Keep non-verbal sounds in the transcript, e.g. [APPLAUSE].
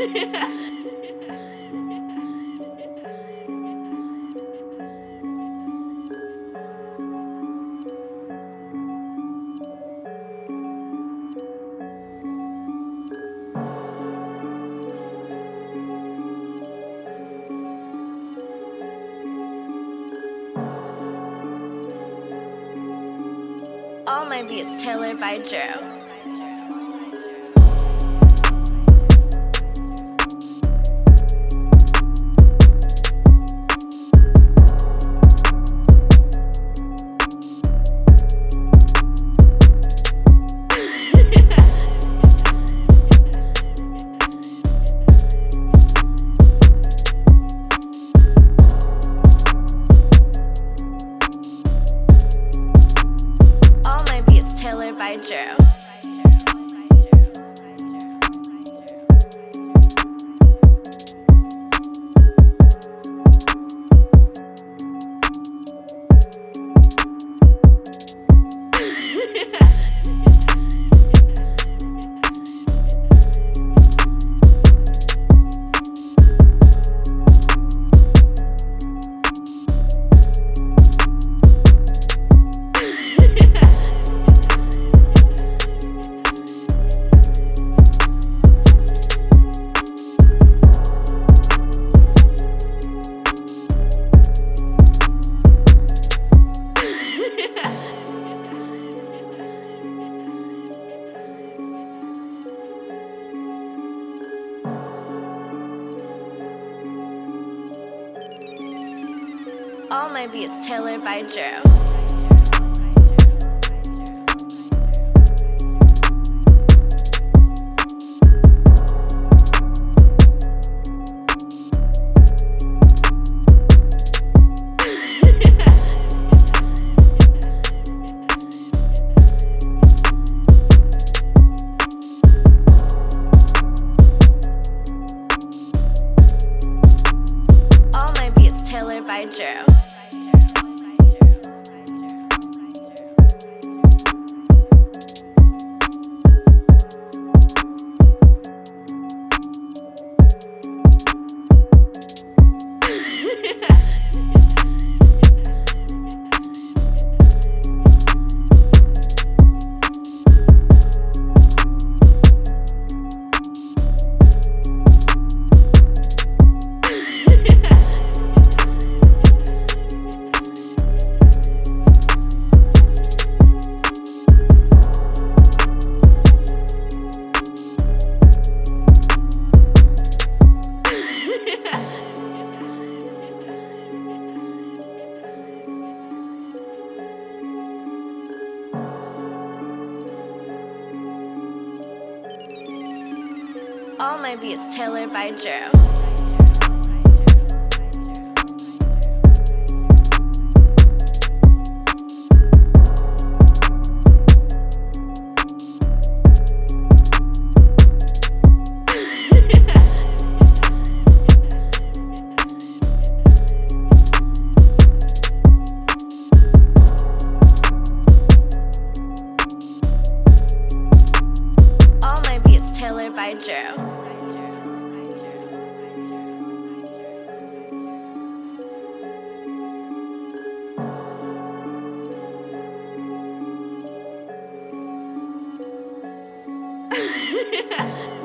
Oh, All my beats tailored by Drew. By Drew. All my beats tailored by Drew. [LAUGHS] Tailored by Drew. All my beats tailored by Drew. by Drew. yeah.